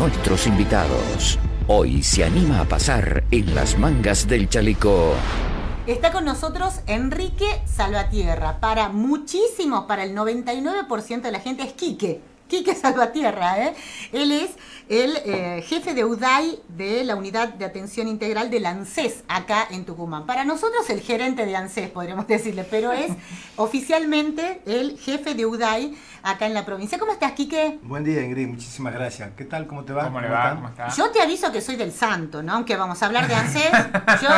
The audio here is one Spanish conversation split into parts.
nuestros invitados. Hoy se anima a pasar en las mangas del chaleco. Está con nosotros Enrique Salvatierra. Para muchísimos, para el 99% de la gente es Quique. Quique Salvatierra, ¿eh? Él es el eh, jefe de UDAI de la Unidad de Atención Integral del ANSES acá en Tucumán. Para nosotros el gerente de ANSES, podríamos decirle, pero es oficialmente el jefe de UDAI acá en la provincia. ¿Cómo estás, Quique? Buen día, Ingrid. Muchísimas gracias. ¿Qué tal? ¿Cómo te va? ¿Cómo le va? ¿Cómo está? Yo te aviso que soy del santo, ¿no? Aunque vamos a hablar de ANSES, yo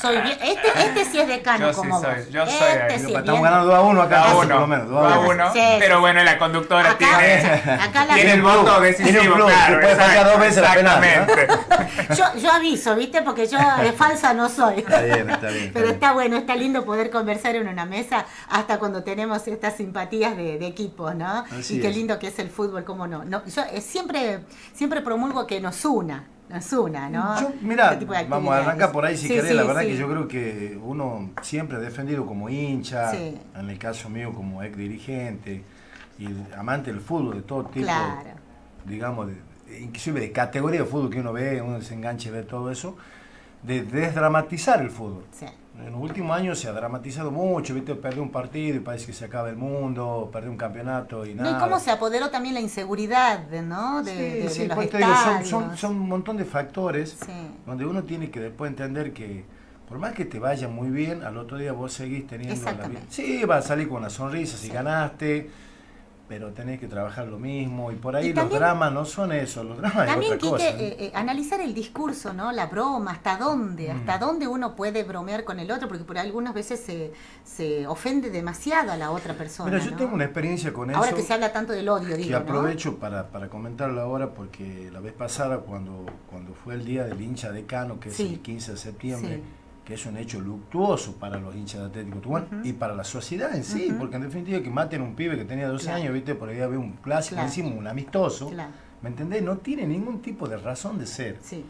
soy bien... Este, este sí es decano Yo sí como soy, vos. yo soy este sí es estamos bien- ganando 2 a 1 acá, Dos a casi, uno. por lo menos. dos Dos a a uno. uno. Sí, Pero sí. bueno, la conductora Acá- tiene, acá la- tiene el voto decisivo. plus, claro, puede exacto, dos veces la penal, ¿no? Yo, yo aviso, ¿viste? Porque yo eh, falsa no soy. Está bien, está bien. está Pero bien. está bueno, está lindo poder conversar en una mesa hasta cuando tenemos estas simpatías de, de equipo, ¿no? Así y qué es. lindo que es el fútbol, cómo no. no yo eh, siempre, siempre promulgo que nos una, nos una, ¿no? Yo, mira, Este de vamos a arrancar por ahí si Sí, querés. sí, la verdad sí. que yo creo que uno siempre ha defendido como hincha, Sí. en el caso mío como ex dirigente y amante del fútbol de todo tipo, Claro. digamos, de- inclusive de categoría de fútbol que uno ve, uno se engancha y ve todo eso, de desdramatizar el fútbol. Sí. En los últimos años se ha dramatizado mucho, ¿viste? Perdió un partido y parece que se acaba el mundo, perdió un campeonato y No, nada. y cómo se apoderó también la inseguridad, ¿no? De, Sí, de- de sí, los pues te digo, son, son, son un montón de factores Sí. donde uno tiene que después entender que por más que te vaya muy bien, al otro día vos seguís teniendo la vida. Sí, vas a salir con una sonrisa si ganaste, pero tenés que trabajar lo mismo y por ahí Y los también- dramas no son eso, los dramas También, es otra Quique, cosa. ¿no? eh, eh, analizar el discurso, ¿no? La broma, hasta dónde, Mm. hasta dónde uno puede bromear con el otro, porque por algunas veces se, se ofende demasiado a la otra persona. Mira, yo ¿no? tengo una experiencia con Ahora eso. que se habla tanto del odio, que digo, ¿no? aprovecho para, para comentarlo ahora porque la vez pasada cuando, cuando fue el día del hincha decano, que Sí. es el 15 de septiembre, Sí. Que es un hecho luctuoso para los hinchas de Atlético Tucumán y para la sociedad en sí, porque en definitiva que maten a un pibe que tenía 12 Claro. años, viste, por ahí había un clásico, Claro. encima un amistoso, Claro, ¿me entendés? No tiene ningún tipo de razón de ser. sí.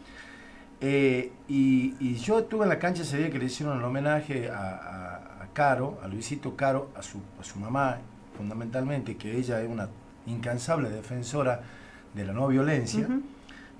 Eh, y, y yo estuve en la cancha ese día que le hicieron el homenaje a, a- a Caro, a Luisito Caro, a su, a su mamá, fundamentalmente, que ella es una incansable defensora de la no violencia.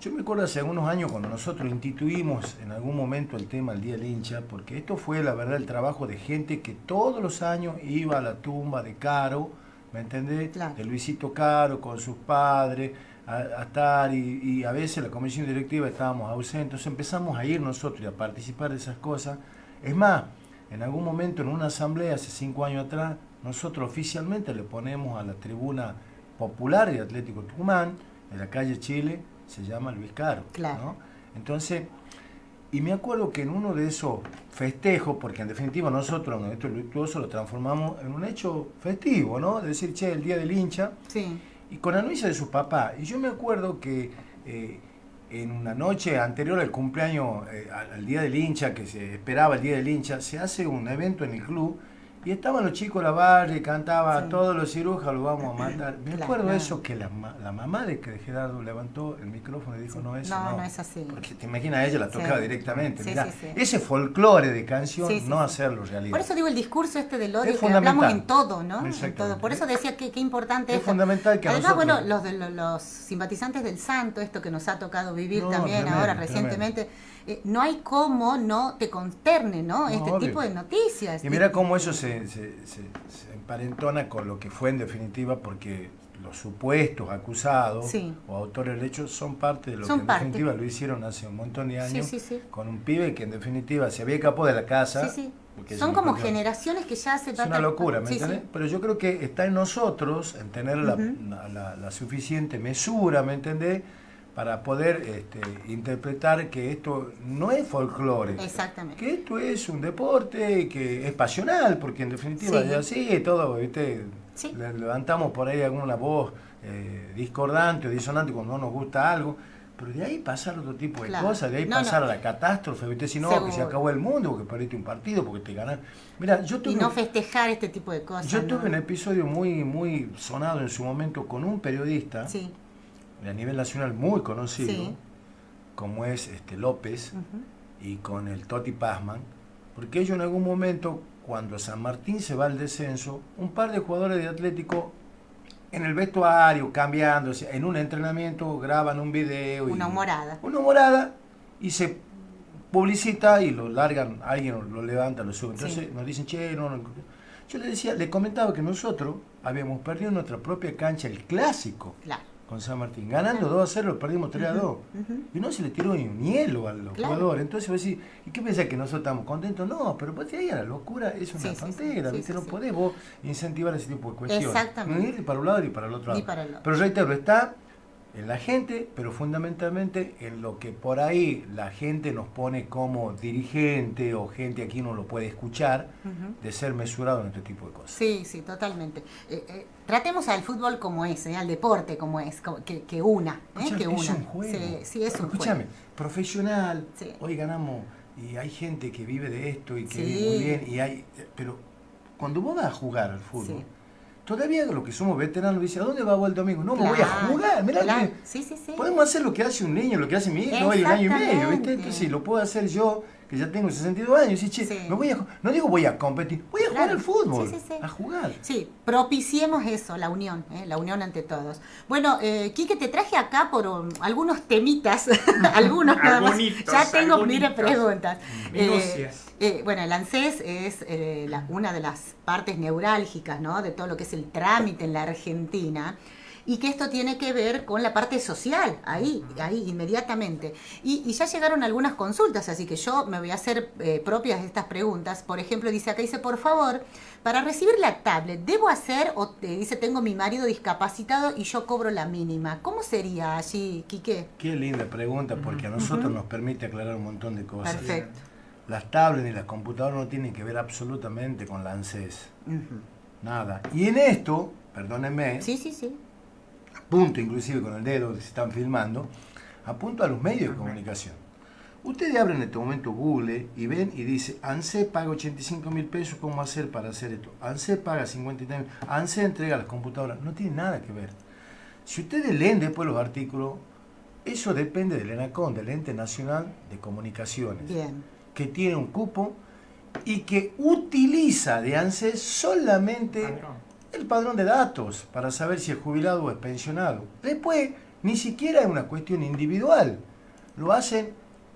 Yo me acuerdo hace algunos años cuando nosotros instituimos en algún momento el tema del Día del Hincha, porque esto fue la verdad el trabajo de gente que todos los años iba a la tumba de Caro, ¿me entendés? Claro. De Luisito Caro con sus padres, a, a estar y, y a veces la comisión directiva estábamos ausentes, entonces empezamos a ir nosotros y a participar de esas cosas. Es más, en algún momento en una asamblea hace cinco años atrás, nosotros oficialmente le ponemos a la tribuna popular de Atlético Tucumán, en la calle Chile, se llama Luis Caro. Claro. ¿no? Entonces, y me acuerdo que en uno de esos festejos, porque en definitiva nosotros en esto luctuoso lo transformamos en un hecho festivo, ¿no? De decir, che, el día del hincha, Sí. y con anuncia de su papá. Y yo me acuerdo que eh, en una noche anterior al cumpleaños, eh, al, al día del hincha, que se esperaba el día del hincha, se hace un evento en el club. Y estaban los chicos la barra y cantaba Sí. todos los cirujas los vamos a matar. Me Claro. acuerdo eso que la, la mamá de que Gerardo levantó el micrófono y dijo, no, eso No, no. no es así. Porque te imaginas, ella la tocaba Sí. directamente. Mirá. Ese folclore de canción, no hacerlo realidad. Por eso digo el discurso este del odio Es que hablamos en todo, ¿no? En Exactamente. todo. Por eso decía que qué importante Es esto. fundamental que Además, nosotros- bueno, los, los, los simpatizantes del santo, esto que nos ha tocado vivir No, también tremendo, ahora tremendo. Eh, no hay cómo no te consterne, ¿no? No, este obvio. tipo de noticias. Y mira cómo eso se, se, se- se emparentona con lo que fue en definitiva, porque los supuestos acusados Sí. o autores del hecho son parte de lo Son que en parte. definitiva lo hicieron hace un montón de años sí, sí. con un pibe que en definitiva se había escapado de la casa. Son como generaciones que ya se Es una locura, ¿me entendés? Pero yo creo que está en nosotros, en tener la- la- la suficiente mesura, ¿me entendés? Para poder este, interpretar que esto no es folclore. Exactamente. Que esto es un deporte que es pasional, porque en definitiva Sí. ya así todo, ¿viste? Sí. Le- levantamos por ahí alguna voz eh, discordante o disonante cuando no nos gusta algo, pero de ahí pasar otro tipo de Claro. cosas, de ahí No, pasar no. a la catástrofe, ¿viste? Si no, que se acabó el mundo, porque perdiste un partido, porque te ganaron. Mira, yo tuve, Y no festejar este tipo de cosas. yo ¿no? tuve un episodio muy, muy sonado en su momento con un periodista Sí. A nivel nacional muy conocido, Sí. como es este López, y con el Toti Pazman, porque ellos en algún momento, cuando San Martín se va al descenso, un par de jugadores de Atlético en el vestuario, cambiándose, en un entrenamiento graban un video. y- Una humorada. Una humorada y se publicita y lo largan, alguien lo levanta, lo sube. Entonces Sí. nos dicen, che, no, no". Yo le decía, le comentaba que nosotros habíamos perdido en nuestra propia cancha el clásico Claro. Con San Martín. Ganando 2 a 0, lo perdimos 3 a 2. ujú. Y no se le tiró ni un hielo a los Claro. jugadores. Entonces vos decís, ¿y qué pensás que nosotros estamos contentos? No, pero pues ahí a la locura es una Sí, tontera, Sí, ¿viste? sí, no podés vos incentivar ese tipo de cuestiones. Exactamente. Ni ir para un lado ni para el otro lado. Ni para el otro. Pero reitero, está en la gente, pero fundamentalmente en lo que por ahí la gente nos pone como dirigente o gente aquí no lo puede escuchar, de ser mesurado en este tipo de cosas. Sí, sí, totalmente. Eh, eh, tratemos al fútbol como es, eh, al deporte como es, como- que, que una, eh, Escuchame, que es una. un juego. Sí, sí, es un Escúchame, profesional, Sí. hoy ganamos y hay gente que vive de esto y que Sí. vive muy bien y hay, pero cuando vos vas a jugar al fútbol, todavía los que somos veteranos dicen, ¿a dónde va el domingo? No, me voy a Claro, jugar, mirá claro. que podemos hacer lo que hace un niño, lo que hace mi hijo de un año y medio, ¿viste? Entonces lo puedo hacer yo, que ya tengo 62 años, y che, Sí. me voy a, no digo voy a competir, voy a jugar al fútbol, Sí, sí, sí. a jugar. Sí, propiciemos eso, la unión, ¿eh? la unión ante todos. Bueno, eh, Quique, te traje acá por um, algunos temitas, algunos nada más. Ya tengo, mire, preguntas. Eh, Minucias. eh, bueno, el ANSES es eh, la- una de las partes neurálgicas, ¿no? De todo lo que es el trámite en la Argentina. Y que esto tiene que ver con la parte social, ahí, ahí, inmediatamente. Y, y ya llegaron algunas consultas, así que yo me voy a hacer eh, propias estas preguntas. Por ejemplo, dice acá, dice, por favor, para recibir la tablet, ¿debo hacer, o te dice, tengo mi marido discapacitado y yo cobro la mínima? ¿Cómo sería allí, Quique? Qué linda pregunta, porque a nosotros nos permite aclarar un montón de cosas. Perfecto. Las tablets y las computadoras no tienen que ver absolutamente con la ANSES. Nada. Y en esto, perdónenme, Sí, sí, sí. Apunto inclusive con el dedo que se están filmando, apunto a los medios de comunicación. Ustedes abren en este momento Google y ven y dice, ANSE paga 85 mil pesos, ¿cómo hacer para hacer esto? ANSE paga 53 mil, ANSE entrega las computadoras, no tiene nada que ver. Si ustedes leen después los artículos, eso depende del ENACON, del Ente Nacional de Comunicaciones Bien. que tiene un cupo y que utiliza de ANSES solamente. El padrón de datos para saber si es jubilado o es pensionado. Después, ni siquiera es una cuestión individual. Lo hacen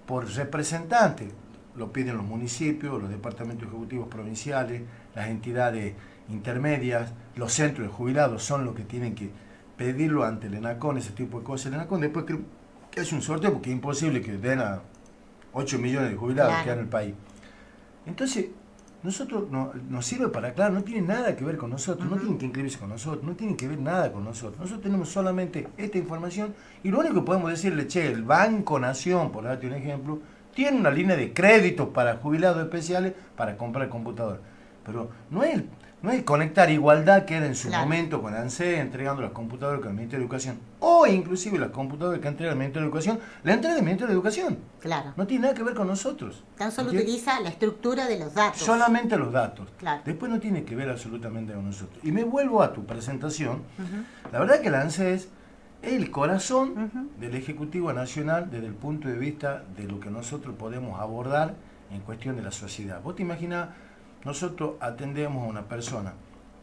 por representante. Lo piden los municipios, los departamentos ejecutivos provinciales, las entidades intermedias, los centros de jubilados son los que tienen que pedirlo ante el ENACON, ese tipo de cosas. El ENACON después que hace un sorteo porque es imposible que den a 8 millones de jubilados Claro. que hay en el país. Entonces, nosotros no- nos sirve para aclarar, no tiene nada que ver con nosotros, no tienen que inscribirse con nosotros, no tienen que ver nada con nosotros. Nosotros tenemos solamente esta información y lo único que podemos decirle, che, el Banco Nación, por darte un ejemplo, tiene una línea de crédito para jubilados especiales para comprar computador. Pero no es, no es conectar igualdad que era en su Claro. momento con ANSE entregando las computadoras con el Ministerio de Educación, o inclusive las computadoras que entrega el Ministerio de Educación, la entrega el Ministerio de Educación. Claro. No tiene nada que ver con nosotros. Tan solo ¿Entiendes? utiliza la estructura de los datos. Solamente los datos. Claro. Después no tiene que ver absolutamente con nosotros. Y me vuelvo a tu presentación. La verdad que la ANSES es el corazón del Ejecutivo Nacional desde el punto de vista de lo que nosotros podemos abordar en cuestión de la sociedad. Vos te imaginas, nosotros atendemos a una persona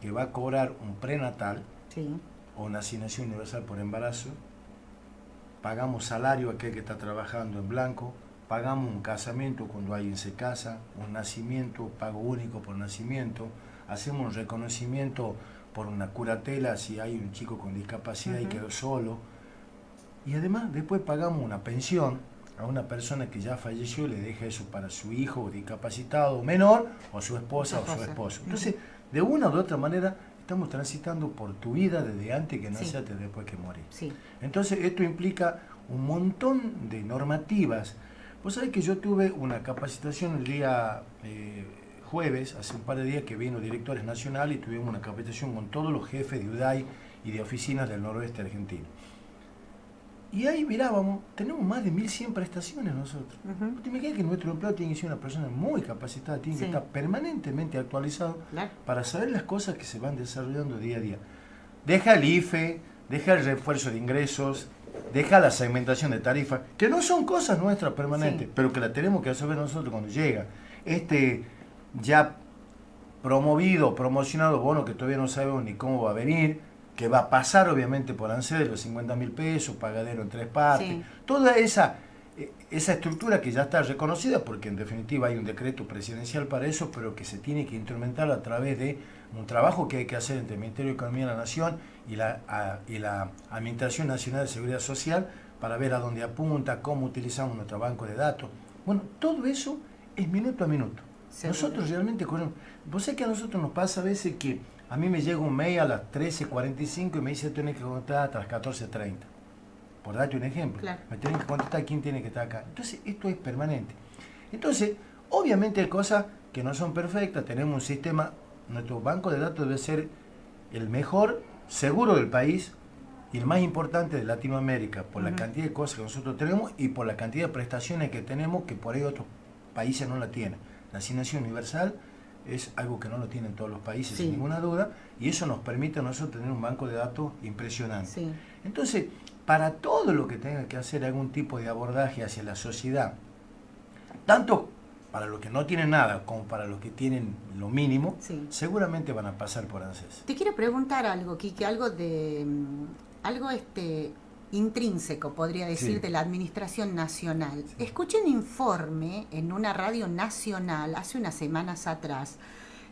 que va a cobrar un prenatal Sí. o una asignación universal por embarazo, pagamos salario a aquel que está trabajando en blanco, pagamos un casamiento cuando alguien se casa, un nacimiento, pago único por nacimiento, hacemos un reconocimiento por una curatela si hay un chico con discapacidad y quedó solo. Y además después pagamos una pensión a una persona que ya falleció y le deja eso para su hijo discapacitado menor o su esposa o su esposo. Entonces, de una u otra manera, estamos transitando por tu vida desde antes que Sí. naciste hasta después que morís. Sí. Entonces, esto implica un montón de normativas. Vos sabés que yo tuve una capacitación el día eh, jueves, hace un par de días que vino directores nacionales y tuvimos una capacitación con todos los jefes de UDAI y de oficinas del noroeste argentino. Y ahí mirábamos, tenemos más de 1100 prestaciones nosotros. Ujú. ¿Te imaginas que nuestro empleado tiene que ser una persona muy capacitada, tiene Sí. que estar permanentemente actualizado Claro. para saber las cosas que se van desarrollando día a día. Deja el IFE, deja el refuerzo de ingresos, deja la segmentación de tarifas, que no son cosas nuestras permanentes, Sí. pero que la tenemos que saber nosotros cuando llega. Este ya promovido, promocionado bono que todavía no sabemos ni cómo va a venir, que va a pasar obviamente por ANSES de los 50 mil pesos, pagadero en tres partes, Sí. toda esa, eh, esa estructura que ya está reconocida, porque en definitiva hay un decreto presidencial para eso, pero que se tiene que instrumentar a través de un trabajo que hay que hacer entre el Ministerio de Economía de la Nación y la, a- y la Administración Nacional de Seguridad Social para ver a dónde apunta, cómo utilizamos nuestro banco de datos. Bueno, todo eso es minuto a minuto. Nosotros realmente. Vos sabés que a nosotros nos pasa a veces que a mí me llega un mail a las 13.45 y me dice tenés que contestar hasta las 14.30. Por darte un ejemplo. Claro. Me tienen que contestar quién tiene que estar acá. Entonces, esto es permanente. Entonces, obviamente hay cosas que no son perfectas. Tenemos un sistema, nuestro banco de datos debe ser el mejor, seguro del país y el más importante de Latinoamérica, por la cantidad de cosas que nosotros tenemos y por la cantidad de prestaciones que tenemos que por ahí otros países no la tienen. La asignación universal es algo que no lo tienen todos los países, Sí. sin ninguna duda, y eso nos permite a nosotros tener un banco de datos impresionante. Sí. Entonces, para todo lo que tenga que hacer algún tipo de abordaje hacia la sociedad, tanto para los que no tienen nada como para los que tienen lo mínimo, Sí. seguramente van a pasar por ANSES. Te quiero preguntar algo, Kike, algo de mm, algo este intrínseco, podría decir, Sí. de la Administración Nacional. Escuché un informe en una radio nacional hace unas semanas atrás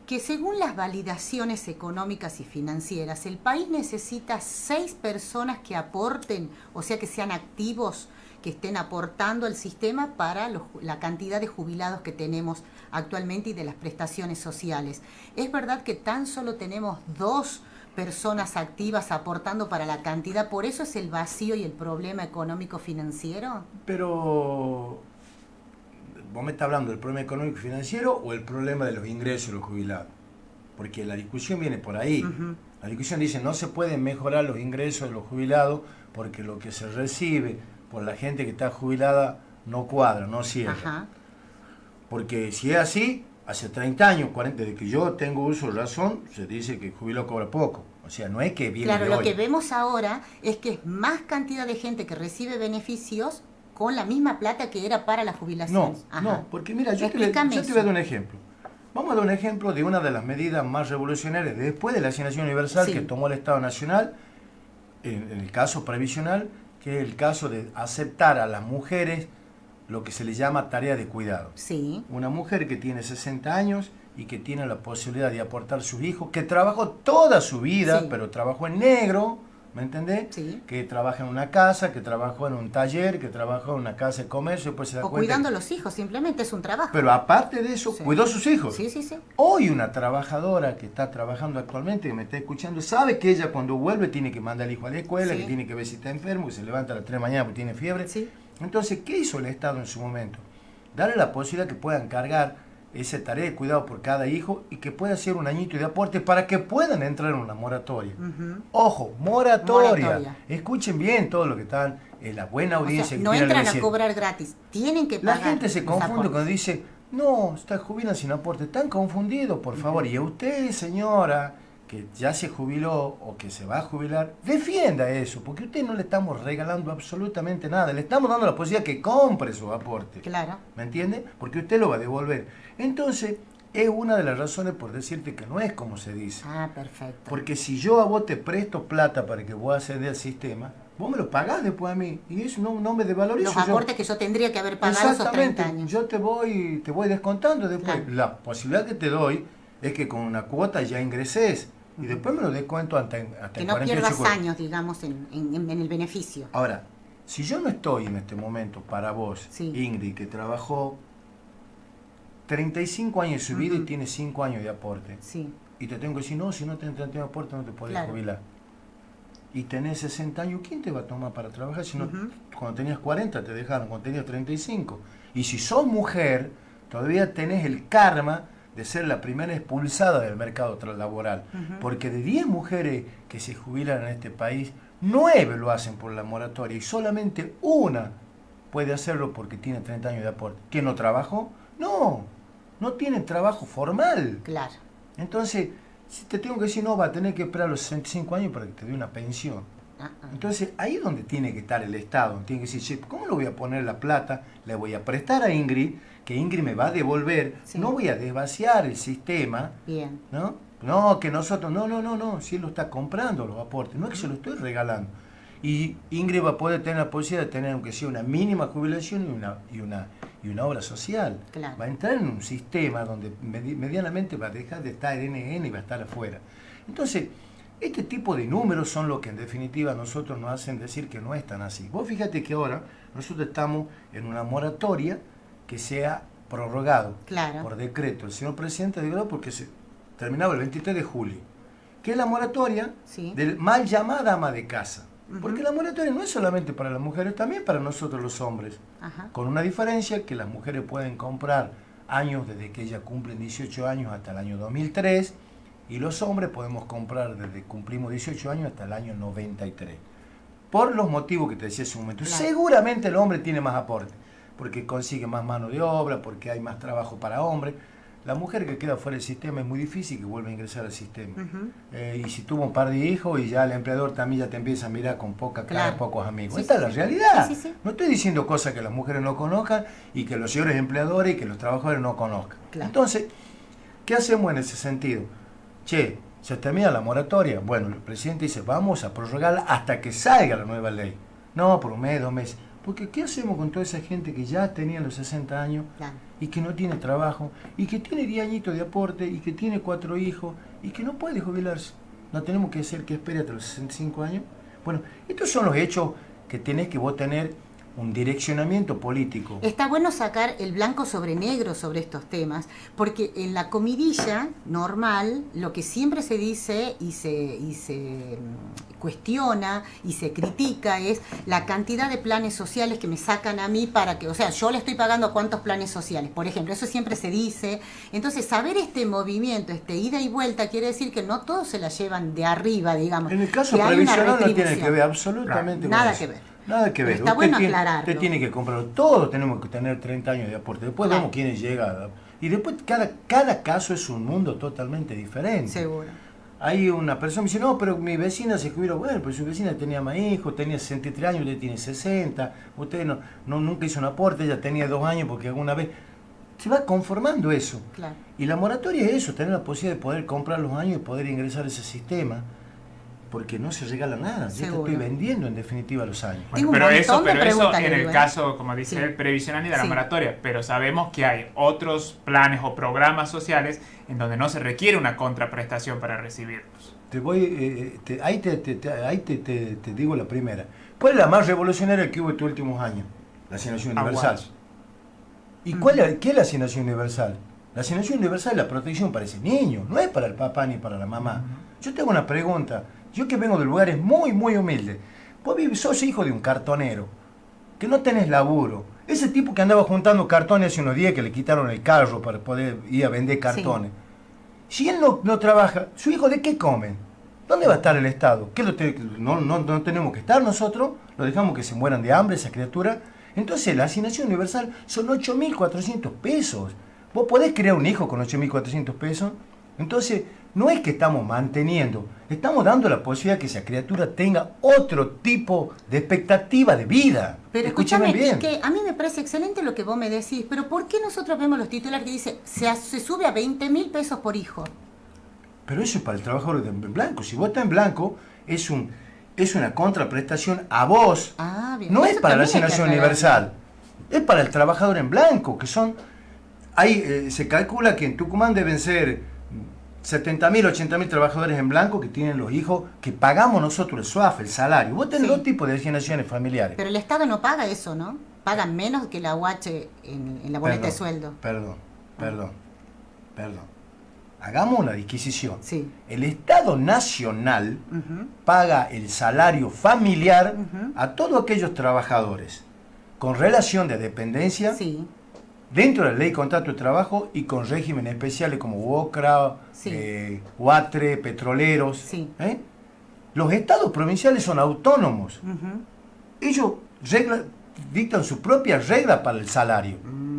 que según las validaciones económicas y financieras, el país necesita seis personas que aporten, o sea, que sean activos, que estén aportando al sistema para los- la cantidad de jubilados que tenemos actualmente y de las prestaciones sociales. ¿Es verdad que tan solo tenemos dos personas activas aportando para la cantidad? ¿Por eso es el vacío y el problema económico financiero? Pero, ¿vos me estás hablando del problema económico financiero o el problema de los ingresos de los jubilados? Porque la discusión viene por ahí. La discusión dice no se pueden mejorar los ingresos de los jubilados porque lo que se recibe por la gente que está jubilada no cuadra, no cierra. Ajá. Porque si es así, hace 30 años, 40, desde que yo tengo uso de razón, se dice que el jubilado cobra poco. O sea, no es que viene Claro, de lo hoy. que vemos ahora es que es más cantidad de gente que recibe beneficios con la misma plata que era para la No, jubilación. Ajá. no, porque mira, yo te, yo te voy a dar un ejemplo. Vamos a dar un ejemplo de una de las medidas más revolucionarias después de la asignación universal Sí. que tomó el Estado Nacional, en, en el caso previsional, que es el caso de aceptar a las mujeres lo que se le llama tarea de cuidado. Sí, Una mujer que tiene 60 años y que tiene la posibilidad de aportar sus hijos, que trabajó toda su vida, Sí. pero trabajó en negro, ¿me entendés? Sí. Que trabaja en una casa, que trabajó en un taller, que trabajó en una casa de comercio, después se da o cuenta. cuidando a los hijos, simplemente es un trabajo. Pero aparte de eso, Sí. cuidó a sus hijos. Sí, sí, sí. Hoy una trabajadora que está trabajando actualmente, que me está escuchando, sabe que ella cuando vuelve tiene que mandar al hijo a la escuela, Sí. que tiene que ver si está enfermo, que se levanta a las 3 de la mañana porque tiene fiebre. Sí. Entonces, ¿qué hizo el Estado en su momento? Darle la posibilidad que puedan cargar esa tarea de cuidado por cada hijo y que pueda hacer un añito de aporte para que puedan entrar en una moratoria. Ojo, moratoria. Moratoria. Escuchen bien todo lo que están en la buena O audiencia. sea, que no entran a cobrar gratis, tienen que La pagar. gente se confunde cuando dice, no, está jubilan sin aporte. Están confundidos, por favor. Y a usted, señora, que ya se jubiló o que se va a jubilar, defienda eso, porque a usted no le estamos regalando absolutamente nada. Le estamos dando la posibilidad que compre su aporte. Claro. ¿Me entiende? Porque usted lo va a devolver. Entonces, es una de las razones por decirte que no es como se dice. Ah, perfecto. Porque si yo a vos te presto plata para que vos accedas al sistema, vos me lo pagás después a mí. Y eso no, no me devalorizo. los yo. aportes que yo tendría que haber pagado esos 30 años. Yo te voy, te voy descontando después. Claro. La posibilidad que te doy es que con una cuota ya ingreses y después me lo descuento hasta, hasta que no 48 pierdas cuotas. años, digamos, en, en- en el beneficio. Ahora, si yo no estoy en este momento para vos, Sí. Ingrid, que trabajó 35 años de su vida y Ujú. tiene 5 años de aporte, Sí, y te tengo que decir, no, si no tenés 30 años de aporte no te puedes Claro. jubilar. Y tenés 60 años, ¿quién te va a tomar para trabajar? Si no, Ujú. cuando tenías 40 te dejaron, cuando tenías 35. Y si sos mujer, todavía tenés el karma de ser la primera expulsada del mercado laboral. Porque de 10 mujeres que se jubilan en este país, 9 lo hacen por la moratoria y solamente una puede hacerlo porque tiene 30 años de aporte. ¿Quién no trabajó? No, no tiene trabajo formal. claro. Entonces, si te tengo que decir, no, va a tener que esperar los 65 años para que te dé una pensión. Ah, ah. Entonces, ahí es donde tiene que estar el Estado. Tiene que decir, "Che, ¿cómo le voy a poner la plata? Le voy a prestar a Ingrid, que Ingrid me va a devolver. Sí. No voy a desvaciar el sistema, Bien. ¿no? No, que nosotros, no, no, no, no, si él lo está comprando los aportes, no es que se lo estoy regalando. Y Ingrid va a poder tener la posibilidad de tener, aunque sea una mínima jubilación y una, y una, y una obra social. Claro. Va a entrar en un sistema donde medi- medianamente va a dejar de estar en NN y va a estar afuera. Entonces, este tipo de números son lo que en definitiva a nosotros nos hacen decir que no es tan así. Vos fíjate que ahora nosotros estamos en una moratoria que sea prorrogado Claro. por decreto. El señor presidente declaró porque se terminaba el 23 de julio, que es la moratoria Sí. del mal llamada ama de casa. Porque la moratoria no es solamente para las mujeres, también para nosotros los hombres. Ajá. Con una diferencia que las mujeres pueden comprar años desde que ellas cumplen 18 años hasta el año 2003 y los hombres podemos comprar desde que cumplimos 18 años hasta el año 93. Por los motivos que te decía hace un momento. Claro. Seguramente el hombre tiene más aporte, porque consigue más mano de obra, porque hay más trabajo para hombres. La mujer que queda fuera del sistema es muy difícil que vuelva a ingresar al sistema. Eh, y si tuvo un par de hijos y ya el empleador también ya te empieza a mirar con poca cara, Claro. pocos amigos. Sí, Esta sí, es la sí. realidad. No estoy diciendo cosas que las mujeres no conozcan y que los señores empleadores y que los trabajadores no conozcan. Claro. Entonces, ¿qué hacemos en ese sentido? Che, se termina la moratoria. Bueno, el presidente dice, vamos a prorrogarla hasta que salga la nueva ley. No, por un mes, dos meses. Porque ¿qué hacemos con toda esa gente que ya tenía los 60 años Claro. y que no tiene trabajo y que tiene 10 añitos de aporte y que tiene cuatro hijos y que no puede jubilarse? ¿No tenemos que hacer que espere hasta los 65 años? Bueno, estos son los hechos que tenés que vos tener un direccionamiento político. Está bueno sacar el blanco sobre negro sobre estos temas, porque en la comidilla normal lo que siempre se dice y se, y se mm, cuestiona y se critica es la cantidad de planes sociales que me sacan a mí para que, o sea, yo le estoy pagando cuántos planes sociales, por ejemplo, eso siempre se dice. Entonces, saber este movimiento, este ida y vuelta, quiere decir que no todos se la llevan de arriba, digamos. En el caso previsional no tiene que ver absolutamente con Nada eso. que ver. Nada que Pero ver. está usted, bueno tiene, aclararlo. usted tiene que comprarlo. Todos tenemos que tener 30 años de aporte. Después Claro. vemos quiénes llegan. Y después cada, cada caso es un mundo totalmente diferente. Seguro. Hay una persona que me dice, no, pero mi vecina se jubiló. Bueno, pues su vecina tenía más hijos, tenía 63 años, usted tiene 60. Usted no, no, nunca hizo un aporte, ella tenía dos años porque alguna vez... Se va conformando eso. Claro. Y la moratoria es eso, tener la posibilidad de poder comprar los años y poder ingresar a ese sistema. Porque no se regala nada. Yo te estoy vendiendo en definitiva los años. Pero eso, pero eso en el ¿eh? caso, como dice Sí. el previsional y de la Sí. moratoria. Pero sabemos que hay otros planes o programas sociales en donde no se requiere una contraprestación para recibirlos. Te voy, eh, te- ahí te, te- te- ahí te, te- te digo la primera. ¿Cuál es la más revolucionaria que hubo estos últimos años? La asignación universal. Aguas. ¿Y cuál es, qué es la asignación universal? La asignación universal es la protección para ese niño, no es para el papá ni para la mamá. Yo tengo una pregunta. Yo que vengo de lugares muy, muy humildes. Vos sos hijo de un cartonero, que no tenés laburo. Ese tipo que andaba juntando cartones hace unos días que le quitaron el carro para poder ir a vender cartones. Si él no, no trabaja, ¿su hijo de qué come? ¿Dónde va a estar el Estado? ¿Qué lo te- no, no, no tenemos que estar nosotros? ¿Lo dejamos que se mueran de hambre esa criatura? Entonces la asignación universal son 8.400 pesos. ¿Vos podés crear un hijo con 8.400 pesos? Entonces, no es que estamos manteniendo, estamos dando la posibilidad que esa criatura tenga otro tipo de expectativa de vida. Pero Escúchame bien. que a mí me parece excelente lo que vos me decís, pero ¿por qué nosotros vemos los titulares que dice se, se sube a 20 mil pesos por hijo? Pero eso es para el trabajador en blanco. Si vos estás en blanco, es, un, es una contraprestación a vos. Ah, bien. No es para la asignación universal. Es para el trabajador en blanco, que son... Hay, eh, se calcula que en Tucumán deben ser 70.000, 80.000 trabajadores en blanco que tienen los hijos que pagamos nosotros el SUAF, el salario. Vos tenés Sí. dos tipos de asignaciones familiares. Pero el Estado no paga eso, ¿no? Paga menos que la UH en, en la boleta de sueldo. Perdón, perdón, perdón. Hagamos una disquisición. Sí. El Estado Nacional paga el salario familiar a todos aquellos trabajadores con relación de dependencia Sí. Dentro de la ley de contrato de trabajo y con regímenes especiales como UOCRA, Sí. eh, UATRE, petroleros. Sí. ¿eh? Los estados provinciales son autónomos. Ellos regla- dictan su propia regla para el salario. Mm,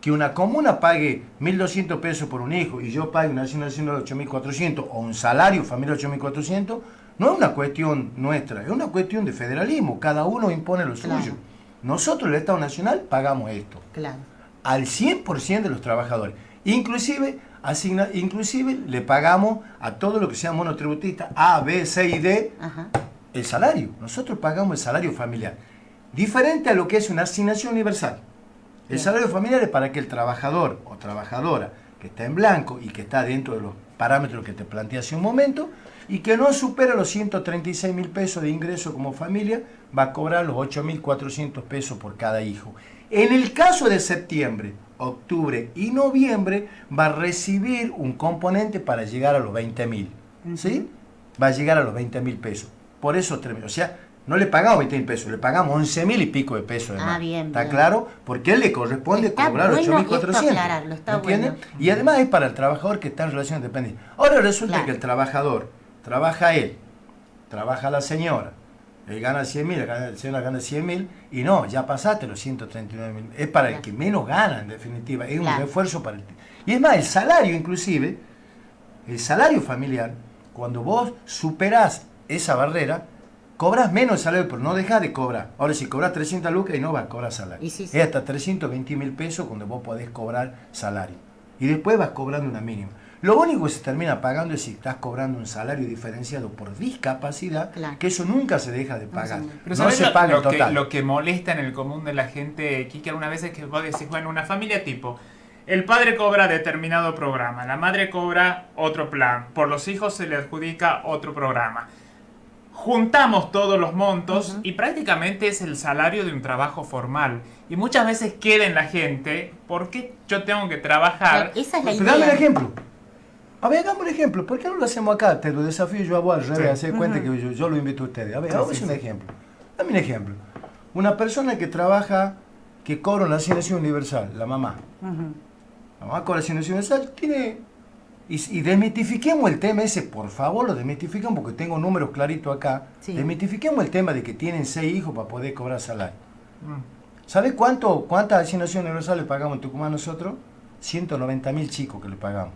Que una comuna pague 1.200 pesos por un hijo y yo pague una asignación de 8.400 o un salario familiar de 8.400, no es una cuestión nuestra, es una cuestión de federalismo. Cada uno impone lo Claro. suyo. Nosotros, el Estado Nacional, pagamos esto claro. Al 100% de los trabajadores, inclusive asigna, inclusive le pagamos a todo lo que sea monotributista, A, B, C y D, Ajá. el salario. Nosotros pagamos el salario familiar. Diferente a lo que es una asignación universal. El Bien. salario familiar es para que el trabajador o trabajadora que está en blanco y que está dentro de los parámetros que te planteé hace un momento y que no supera los 136 mil pesos de ingreso como familia, va a cobrar los 8.400 pesos por cada hijo. En el caso de septiembre, octubre y noviembre, va a recibir un componente para llegar a los 20 mil. ¿Sí? Va a llegar a los 20 mil pesos. Por eso. O sea, no le pagamos 20 mil pesos, le pagamos 11 mil y pico de pesos. Ah, bien, ¿Está bien. claro? Porque a él le corresponde Está cobrar bueno 8.400. esto aclararlo, está ¿Entiende? bueno. Y además es para el trabajador que está en relación de dependencia. Ahora resulta Claro. que el trabajador, trabaja él, trabaja la señora, él gana 100 mil, la señora gana 100 mil, y no, ya pasaste los 139 mil. Es para el que menos gana, en definitiva. Es un esfuerzo para el... Y es más, el salario inclusive, el salario familiar, cuando vos superás esa barrera, cobras menos salario, pero no dejas de cobrar. Ahora, si cobras 300 lucas y no vas a cobrar salario. Y sí, sí. Es hasta 320 mil pesos cuando vos podés cobrar salario. Y después vas cobrando una mínima. Lo único que se termina pagando es si estás cobrando un salario diferenciado por discapacidad, Claro. que eso nunca se deja de pagar. Pero no ¿sabes se lo, paga lo en que, total. lo que molesta en el común de la gente, Kike, algunas veces que vos decís, bueno, una familia tipo, el padre cobra determinado programa, la madre cobra otro plan, por los hijos se le adjudica otro programa. Juntamos todos los montos y prácticamente es el salario de un trabajo formal. Y muchas veces queda en la gente, ¿por qué yo tengo que trabajar? Esa es la Pero dame un idea. ejemplo. A ver, hagamos un ejemplo. ¿Por qué no lo hacemos acá? Te lo desafío yo a vos al revés, Sí. hacer cuenta que yo, yo lo invito a ustedes. A ver, hagamos un ejemplo. Dame un ejemplo. Una persona que trabaja, que cobra una asignación universal, la mamá. La mamá cobra asignación universal, tiene... Y, y desmitifiquemos el tema ese, por favor, lo desmitifican porque tengo números claritos acá. Sí. Desmitifiquemos el tema de que tienen seis hijos para poder cobrar salario. Mm. ¿Sabes cuánto, cuántas asignaciones universales le pagamos en Tucumán nosotros? 190 mil chicos que le pagamos.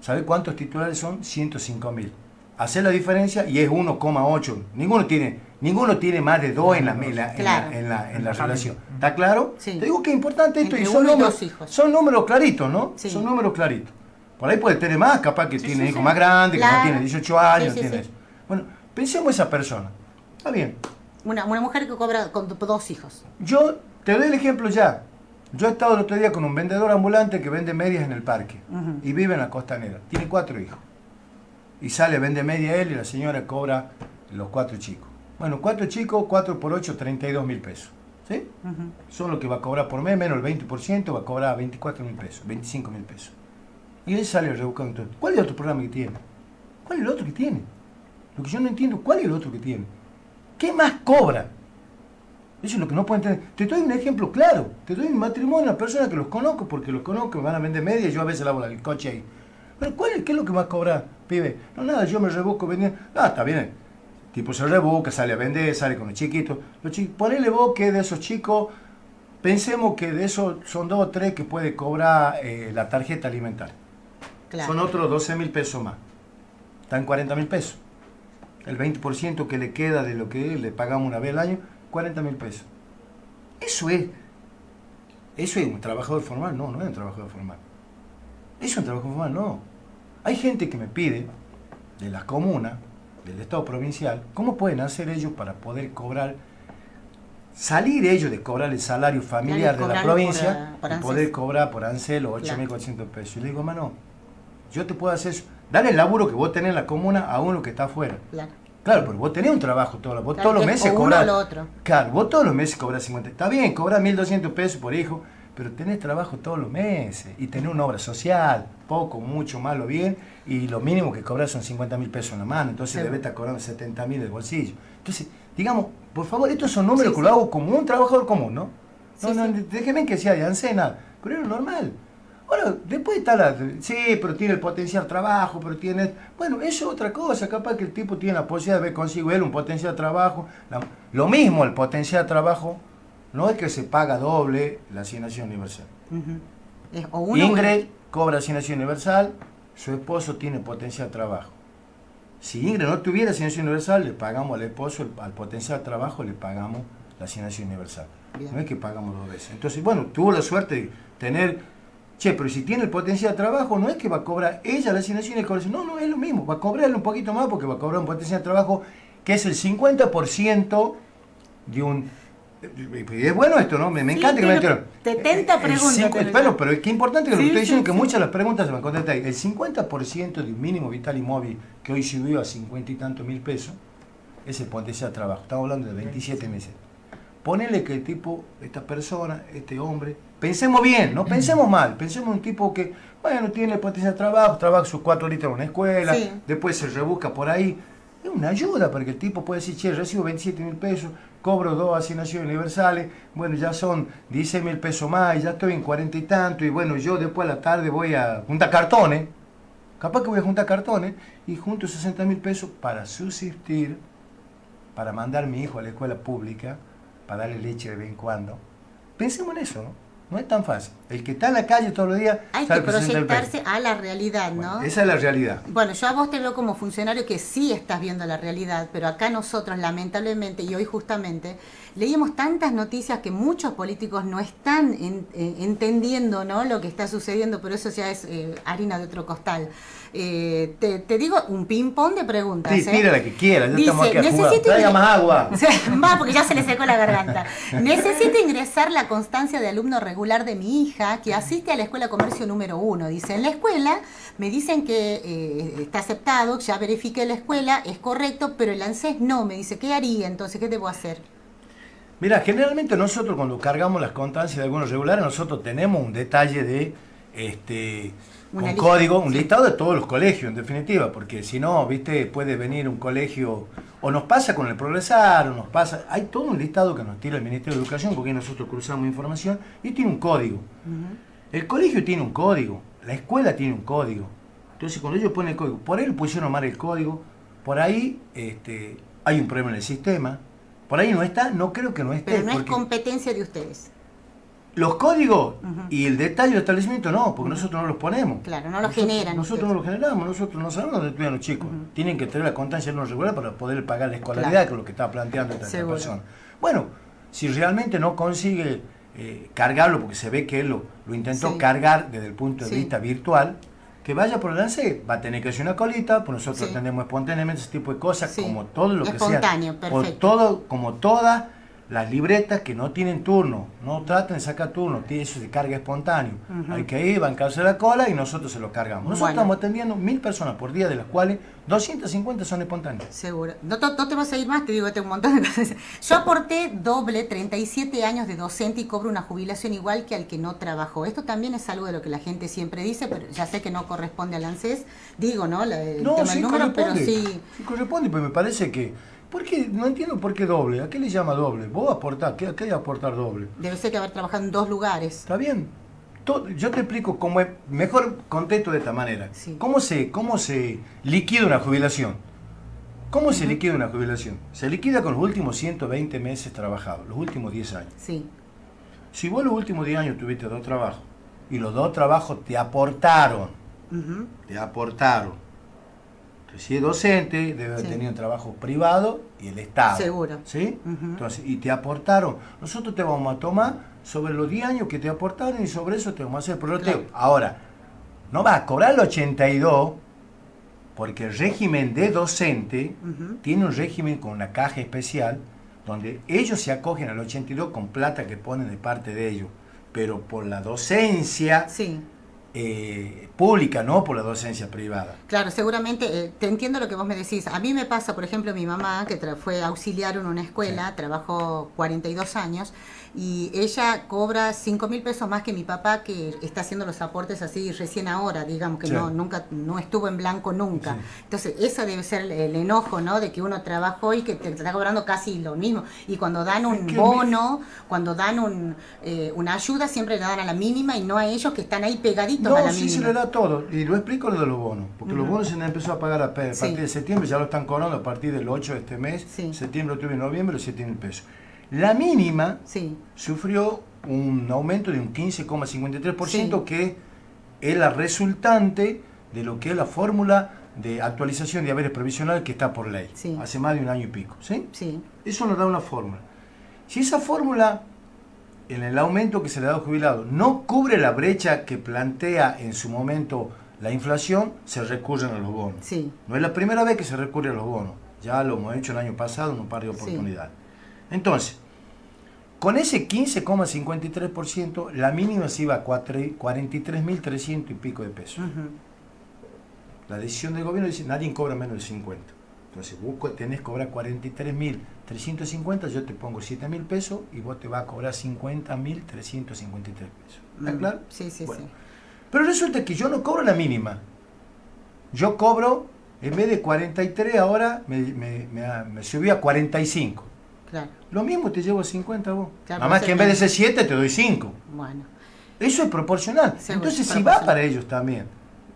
¿Sabes cuántos titulares son? 105 mil. Hacer la diferencia y es 1,8. Ninguno tiene, ninguno tiene más de 2 en la, en la- en la- Claro. en la- en la En la relación. ¿Está claro? Sí. Te digo que es importante esto y son números, hijos. son números claritos, ¿no? Sí. Son números claritos. Por ahí puede tener más, capaz que Sí, tiene sí, hijos sí. más grandes, que no tiene 18 años, Sí, no sí, tiene sí. eso. Bueno, pensemos esa persona. Está bien. Una, una mujer que cobra con dos hijos. Yo te doy el ejemplo ya. Yo he estado el otro día con un vendedor ambulante que vende medias en el parque Ujú. y vive en la costanera. Tiene cuatro hijos. Y sale, vende media él y la señora cobra los cuatro chicos. Bueno, cuatro chicos, cuatro por ocho, 32 mil pesos. ¿Sí? Son lo que va a cobrar por mes, menos el 20%, va a cobrar 24 mil pesos, 25 mil pesos. Y él sale rebuscando todo. ¿Cuál es el otro programa que tiene? ¿Cuál es el otro que tiene? Lo que yo no entiendo, ¿cuál es el otro que tiene? ¿Qué más cobra? Eso es lo que no puedo entender. Te doy un ejemplo claro. Te doy un matrimonio a una persona que los conozco, porque los conozco, me van a vender media y yo a veces lavo el coche ahí. Pero ¿cuál es, ¿qué es lo que más cobra, pibe? No, nada, yo me rebusco vendiendo. Ah, está bien. Tipo se rebusca, sale a vender, sale con los chiquitos. Los chi- Ponele vos que de esos chicos, pensemos que de esos son dos o tres que puede cobrar eh, la tarjeta alimentaria. Claro. Son otros 12 mil pesos más. Están 40 mil pesos. El 20% que le queda de lo que le pagamos una vez al año, 40 mil pesos. Eso es. ¿Eso es un trabajador formal? No, no es un trabajador formal. ¿Es un trabajador formal? No. Hay gente que me pide, de la comuna, del Estado provincial, cómo pueden hacer ellos para poder cobrar, salir ellos de cobrar el salario familiar de la provincia por, por y poder cobrar por ANSEL o Claro. 8.400 pesos. Y le digo, mano, yo te puedo hacer eso. Dale el laburo que vos tenés en la comuna a uno que está afuera. Claro. Claro, pero vos tenés un trabajo todos los, vos Claro, todos los meses otro. Claro, vos todos los meses cobras 50. Está bien, cobras 1.200 pesos por hijo, pero tenés trabajo todos los meses y tenés una obra social, poco, mucho, malo, bien, y lo mínimo que cobras son 50 mil pesos en la mano, entonces Sí. debes estar cobrando 70 mil del bolsillo. Entonces, digamos, por favor, estos son números Sí, que sí. lo hago como un trabajador común, ¿no? No, no, déjenme que sea de ANSENA, pero es lo normal. Ahora, después está la... Sí, pero tiene el potencial trabajo, pero tiene... Bueno, eso es otra cosa. Capaz que el tipo tiene la posibilidad de ver consigo él un potencial trabajo. La- lo mismo el potencial trabajo, no es que se paga doble la asignación universal. Ujú. Es o uno o Ingrid cobra asignación universal, su esposo tiene potencial trabajo. Si Ingrid no tuviera asignación universal, le pagamos al esposo, el- al potencial trabajo, le pagamos la asignación universal. Bien. No es que pagamos dos veces. Entonces, bueno, tuvo la suerte de tener Che, pero si tiene el potencial de trabajo, no es que va a cobrar ella la asignación y el colegio. No, no, es lo mismo. Va a cobrarle un poquito más porque va a cobrar un potencial de trabajo que es el 50% de un... Es bueno esto, ¿no? Me, me Sí, encanta que me pero enteren. 70 El preguntas lo Bueno, pero es que importante que lo que estoy diciendo sí, que muchas de las preguntas se me contestan ahí. El 50% de un mínimo vital y móvil que hoy subió a 50 y tantos mil pesos es el potencial de trabajo. Estamos hablando de 27 meses. Ponele que el tipo, esta persona, este hombre, pensemos bien, no pensemos mal, pensemos en un tipo que, bueno, tiene el potencial de trabajo, trabaja sus cuatro horitas en una escuela, Sí. después se rebusca por ahí. Es una ayuda para que el tipo pueda decir, che, recibo 27 mil pesos, cobro dos asignaciones universales, bueno, ya son 16 mil pesos más, ya estoy en 40 y tanto, y bueno, yo después a la tarde voy a juntar cartones, capaz que voy a juntar cartones, y junto 60 mil pesos para subsistir, para mandar a mi hijo a la escuela pública, para darle leche de vez en cuando. Pensemos en eso, ¿no? No es tan fácil. El que está en la calle todos los días Hay que sabe que 60 mil pesos. proyectarse a la realidad, ¿no? Bueno, esa es la realidad. Bueno, yo a vos te veo como funcionario que sí estás viendo la realidad, pero acá nosotros lamentablemente, y hoy justamente, leímos tantas noticias que muchos políticos no están en- eh, entendiendo ¿no? lo que está sucediendo, pero eso ya es eh, harina de otro costal. Eh, te, te digo un ping-pong de preguntas. Sí, ¿eh? tira la que quiera, ya Dice, estamos aquí a. "Necesito Traiga más agua. Va, porque ya se le secó la garganta. Necesito ingresar la constancia de alumno regular de mi hija que asiste a la escuela comercio número uno. Dice, en la escuela me dicen que eh, está aceptado, ya verifiqué la escuela, es correcto, pero el ANSES no. Me dice, ¿qué haría entonces? ¿Qué debo hacer? Mira, generalmente nosotros cuando cargamos las constancias de algunos regulares, nosotros tenemos un detalle de este un código, un listado de todos los colegios, en definitiva, porque si no, viste, puede venir un colegio, o nos pasa con el progresar, o nos pasa, hay todo un listado que nos tira el Ministerio de Educación, porque nosotros cruzamos información, y tiene un código. El colegio tiene un código, la escuela tiene un código. Entonces, cuando ellos ponen el código, por ahí le pusieron mal el código, por ahí este, hay un problema en el sistema, por ahí no está, no creo que no esté. Pero no es competencia de ustedes. Los códigos y el detalle del establecimiento no, porque nosotros no los ponemos. Claro, no lo Nosotros- generan Nosotros ustedes. no lo generamos, nosotros no sabemos dónde estudian los chicos. Tienen que tener la constancia no regular para poder pagar la escolaridad, Claro. que es lo que está planteando esta, persona. Bueno, si realmente no consigue eh, cargarlo, porque se ve que él lo, lo intentó Sí. cargar desde el punto de Sí. vista virtual, que vaya por el lance, va a tener que hacer una colita, pues nosotros Sí. atendemos espontáneamente ese tipo de cosas, como todo lo que Espontáneo, sea. perfecto. Por todo, como todas las libretas que no tienen turno, no traten de sacar turno, tiene- eso se carga espontáneo. Hay que ir, bancarse la cola y nosotros se lo cargamos. Nosotros Bueno. estamos atendiendo mil personas por día, de las cuales 250 son espontáneas. Seguro. No, te- no te vas a ir más, te digo, tengo un montón de cosas. Yo aporté doble, 37 años de docente y cobro una jubilación igual que al que no trabajó. Esto también es algo de lo que la gente siempre dice, pero ya sé que no corresponde al ANSES. Digo, ¿no? La- el No, tema sí del número, pero corresponde. sí. Sí corresponde, pero me parece que... ¿Por qué? No entiendo por qué doble. ¿A qué le llama doble? Vos aportás, ¿qué, qué hay aportar doble? Debe ser que haber trabajado en dos lugares. ¿Está bien? To- Yo te explico cómo es, mejor contesto de esta manera. Sí. ¿Cómo, se, ¿Cómo se liquida una jubilación? ¿Cómo se liquida una jubilación? Se liquida con los últimos 120 meses trabajados, los últimos 10 años. Sí. Si vos los últimos 10 años tuviste dos trabajos y los dos trabajos te aportaron, te aportaron. Si es docente, debe haber Sí. tenido un trabajo privado y el Estado. Seguro. ¿Sí? Entonces, y te aportaron. Nosotros te vamos a tomar sobre los 10 años que te aportaron y sobre eso te vamos a hacer el prorrateo. Claro. Ahora, no vas a cobrar el 82 porque el régimen de docente tiene un régimen con una caja especial donde ellos se acogen al 82 con plata que ponen de parte de ellos. Pero por la docencia Sí. Eh, pública, no por la docencia privada. Claro, seguramente, eh, te entiendo lo que vos me decís. A mí me pasa, por ejemplo, mi mamá, que tra- fue auxiliar en una escuela, trabajó 42 años, y ella cobra 5 mil pesos más que mi papá, que está haciendo los aportes así recién ahora, digamos, que Sí. no nunca no estuvo en blanco nunca. Sí. Entonces, esa debe ser el, el enojo, ¿no? De que uno trabajó y que te está cobrando casi lo mismo. Y cuando dan un bono, cuando dan un, eh, una ayuda, siempre le dan a la mínima y no a ellos que están ahí pegaditos a No, la sí mínima. se le da todo. Y lo explico lo de los bonos. Porque los Ujú. bonos se les empezó a pagar a, a partir de septiembre, ya lo están cobrando a partir del 8 de este mes. Sí. Septiembre, octubre y noviembre, los 7 mil pesos. La mínima Sí. sufrió un aumento de un 15,53% Sí. que es la resultante de lo que es la fórmula de actualización de haberes provisional que está por ley. Sí. Hace más de un año y pico. ¿sí? Sí. Eso nos da una fórmula. Si esa fórmula en el aumento que se le da al jubilado no cubre la brecha que plantea en su momento la inflación, se recurren a los bonos. No es la primera vez que se recurre a los bonos. Ya lo hemos hecho el año pasado en un par de oportunidades. Entonces, con ese 15,53%, la mínima se iba a cuatro- 43.300 y pico de pesos. La decisión del gobierno dice, nadie cobra menos de 50. Entonces, vos tenés que cobrar 43.350, yo te pongo 7.000 pesos y vos te vas a cobrar 50.353 pesos. ¿Está Mm, claro? Sí, sí, Bueno. sí. Pero resulta que yo no cobro la mínima. Yo cobro, en vez de 43, ahora me, me, me, me subí a 45. Claro. Lo mismo te llevo a 50 vos. Claro, Nada más vos que en vez de ser 7 te doy 5. Bueno. Eso es proporcional. Sí, Entonces es sí va para ellos también.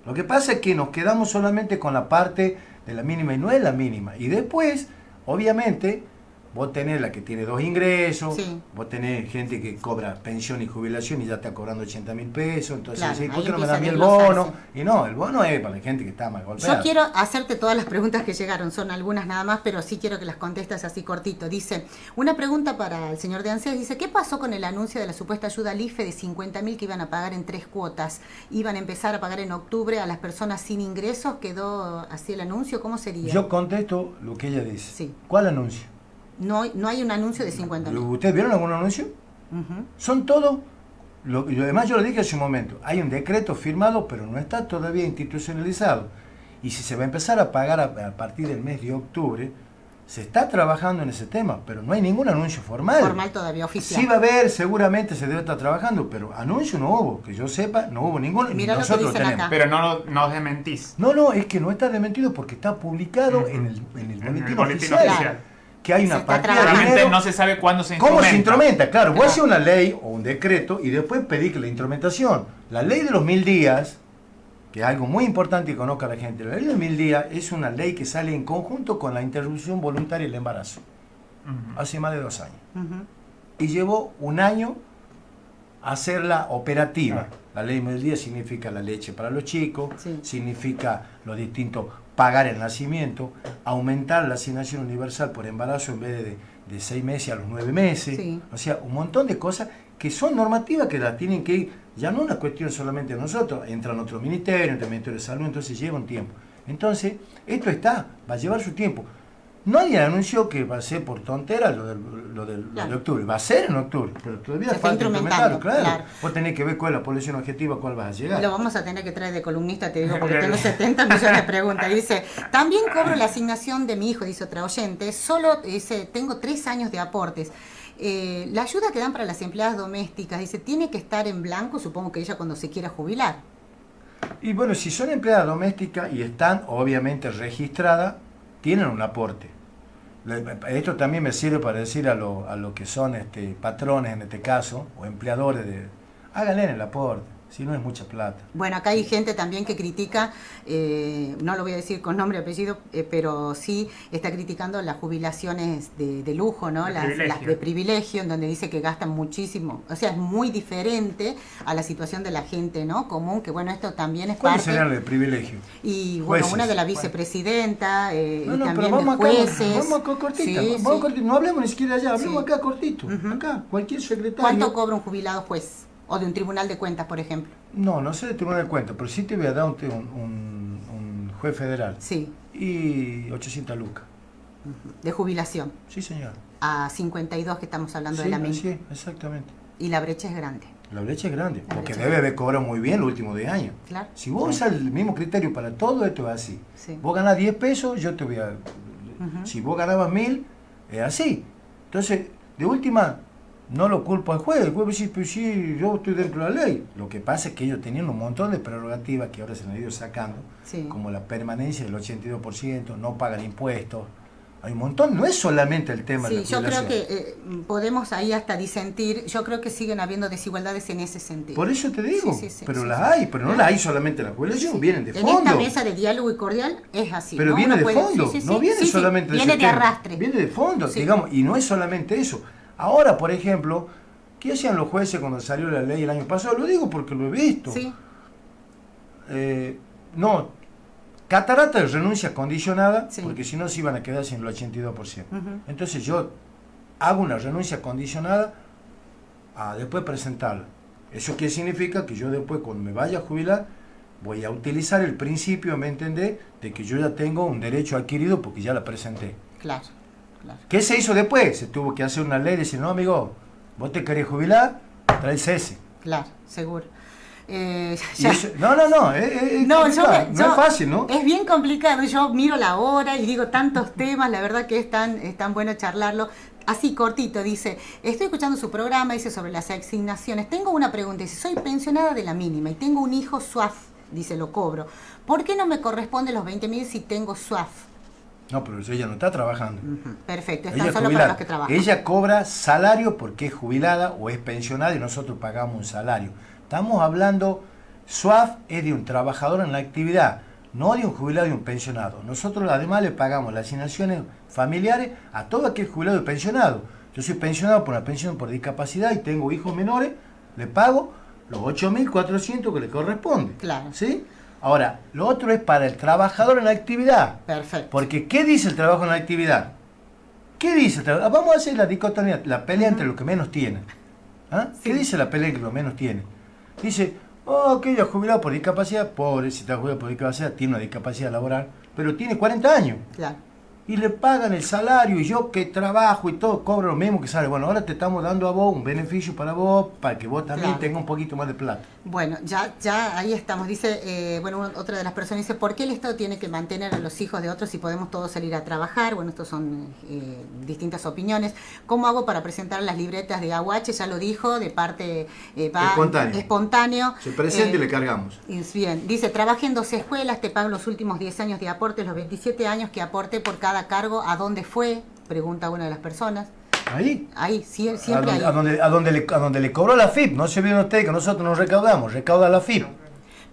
Lo que pasa es que nos quedamos solamente con la parte de la mínima y no es la mínima. Y después, obviamente, vos tenés la que tiene dos ingresos, Sí. vos tenés gente que cobra pensión y jubilación y ya está cobrando 80 mil pesos, entonces Claro, decís, ¿por qué no me da a mí empieza el bono? Y no, el bono es para la gente que está más golpeada. Yo quiero hacerte todas las preguntas que llegaron, son algunas nada más, pero sí quiero que las contestes así cortito. Dice, una pregunta para el señor de Ansias, dice, ¿qué pasó con el anuncio de la supuesta ayuda al IFE de 50 mil que iban a pagar en tres cuotas? ¿Iban a empezar a pagar en octubre a las personas sin ingresos? ¿Quedó así el anuncio? ¿Cómo sería? Yo contesto lo que ella dice. Sí. ¿Cuál anuncio? No, no hay un anuncio de 50 mil. ¿Ustedes vieron algún anuncio? Son todos, lo, y además yo lo dije hace un momento, hay un decreto firmado, pero no está todavía institucionalizado. Y si se va a empezar a pagar a, a partir del mes de octubre, se está trabajando en ese tema, pero no hay ningún anuncio formal. Formal todavía, oficial. Sí va a haber, seguramente se debe estar trabajando, pero anuncio no hubo, que yo sepa, no hubo ninguno. lo que nosotros dicen tenemos. acá. Pero no, lo- no desmentís. No, no, es que no está desmentido porque está publicado en el, en el En boletín, el boletín oficial, oficial. Que hay Se una partida de dinero. no se sabe cuándo se ¿Cómo se instrumenta. instrumenta? Claro, vos Claro. haces una ley o un decreto y después pedís que la instrumentación. La ley de los mil días, que es algo muy importante que conozca la gente, la ley de los mil días es una ley que sale en conjunto con la interrupción voluntaria del embarazo, hace más de dos años. Y llevó un año hacerla operativa. Claro. La ley de mil días significa la leche para los chicos, Sí. significa lo distinto, pagar el nacimiento, aumentar la asignación universal por embarazo en vez de, de seis meses a los nueve meses. Sí. O sea, un montón de cosas que son normativas que las tienen que ir, ya no una cuestión solamente de nosotros, entran otros ministerios, entra el Ministerio de Salud, entonces lleva un tiempo. Entonces, esto está, va a llevar su tiempo. Nadie anunció que va a ser por tontera lo del, lo del- lo de octubre. Va a ser en octubre, pero todavía Se falta implementarlo, claro. claro. Vos tenés que ver cuál es la población objetiva, cuál vas a llegar. Lo vamos a tener que traer de columnista, te digo, porque tengo 70 millones de preguntas. Dice, también cobro la asignación de mi hijo, dice otra oyente, solo dice, tengo tres años de aportes. Eh, la ayuda que dan para las empleadas domésticas, dice, tiene que estar en blanco, supongo que ella cuando se quiera jubilar. Y bueno, si son empleadas domésticas y están obviamente registradas, tienen un aporte. Esto también me sirve para decir a lo, a lo que son este, patrones en este caso, o empleadores de... Háganle el aporte, si no es mucha plata. Bueno, acá hay gente también que critica, eh, no lo voy a decir con nombre y apellido, eh, pero sí está criticando las jubilaciones de, de lujo, ¿no? De las, privilegio. las de privilegio, en donde dice que gastan muchísimo. O sea, es muy diferente a la situación de la gente, ¿no? Común, que bueno, esto también es ¿Cuál parte. el privilegio? Y bueno, Jueces. una de la vicepresidenta, eh, No, y no, pero también vamos de acá, jueces. vamos acá cortita, Sí, vamos sí. cortito, no hablemos ni siquiera allá, hablemos Sí. acá cortito, acá, cualquier secretario. ¿Cuánto cobra un jubilado juez? O de un tribunal de cuentas, por ejemplo. No, no sé de tribunal de cuenta, pero sí te voy a dar un, un- un juez federal. Sí, Y 800 lucas. de jubilación. Sí, señor. A 52 que estamos hablando Sí, de la misma. es, exactamente. Y la brecha es grande. La brecha es grande, La porque debe haber cobrado muy bien los últimos 10 años. Claro. Si vos usas el mismo criterio para todo esto es así. Sí. Vos ganás 10 pesos, yo te voy a... Si vos ganabas 1000, es así. Entonces, de última, no lo culpo al juez. El juez dice, pues sí, yo estoy dentro de la ley. Lo que pasa es que ellos tenían un montón de prerrogativas que ahora se han ido sacando, Sí. como la permanencia del 82%, no pagan impuestos. Hay un montón, no es solamente el tema de Sí, la yo creo que eh, podemos ahí hasta disentir. Yo creo que siguen habiendo desigualdades en ese sentido. Por eso te digo, Sí, sí, pero las hay, pero no las hay solamente en la jubilación, vienen de en fondo. esta mesa de diálogo y cordial es así. Pero ¿no? viene Uno de puede- fondo, no viene solamente de Viene de arrastre. Viene de fondo, digamos, y no es solamente eso. Ahora, por ejemplo, ¿qué hacían los jueces cuando salió la ley el año pasado? Lo digo porque lo he visto. Sí, Eh, no, catarata de renuncia condicionada, Sí. porque si no se iban a quedar sin el 82%. Ujú. Entonces yo hago una renuncia condicionada a después presentarla. ¿Eso qué significa? Que yo después, cuando me vaya a jubilar, voy a utilizar el principio, ¿me entendés? De que yo ya tengo un derecho adquirido porque ya la presenté. Claro, claro. ¿Qué se hizo después? Se tuvo que hacer una ley y decir, no, amigo, vos te querés jubilar, trae el cese. Claro, seguro. Eh, eso- no, no, no, es, No, yo no yo- es fácil, ¿no? Es bien complicado. Yo miro la hora y digo tantos temas, la verdad que es tan, es tan bueno charlarlo. Así cortito, dice, estoy escuchando su programa, dice sobre las asignaciones. Tengo una pregunta, dice, soy pensionada de la mínima y tengo un hijo SUAF, dice, lo cobro. ¿Por qué no me corresponde los 20 mil si tengo SUAF? No, pero ella no está trabajando. Perfecto, Ella es para los que trabajan. Ella cobra salario porque es jubilada o es pensionada y nosotros pagamos un salario. Estamos hablando, SUAF es de un trabajador en la actividad, no de un jubilado y un pensionado. Nosotros además le pagamos las asignaciones familiares a todo aquel jubilado y pensionado. Yo soy pensionado por una pensión por discapacidad y tengo hijos menores, le pago los 8.400 que le corresponde. Claro. ¿Sí? Ahora, lo otro es para el trabajador en la actividad. Perfecto. Porque, ¿qué dice el trabajo en la actividad? ¿Qué dice el trabajo? Vamos a hacer la dicotomía, la pelea entre los que menos tienen. ¿Ah? ¿Qué Sí. dice la pelea entre los que menos tienen? Dice, oh, aquello jubilado por discapacidad, pobre, si está jubilado por discapacidad, tiene una discapacidad laboral, pero tiene 40 años. Claro. Y le pagan el salario y yo que trabajo y todo cobro lo mismo que sale. Bueno, ahora te estamos dando a vos un beneficio para vos, para que vos también Claro. tengas un poquito más de plata. Bueno, ya, ya ahí estamos. Dice, eh, bueno, otra de las personas dice, ¿por qué el Estado tiene que mantener a los hijos de otros si podemos todos salir a trabajar? Bueno, estos son eh, distintas opiniones. ¿Cómo hago para presentar las libretas de AUH? Ya lo dijo, de parte eh, va- Espontáneo. espontáneo. Se presenta Eh, y le cargamos. es Bien, dice, trabajé en dos escuelas, te pago los últimos 10 años de aporte, los 27 años que aporté por cada cargo, ¿a dónde fue? Pregunta una de las personas. Ahí. Ahí, sie- A siempre donde, ahí. a, donde, a, donde le, a donde le cobró la FIP. No se olviden ustedes que nosotros nos recaudamos, recauda la FIP.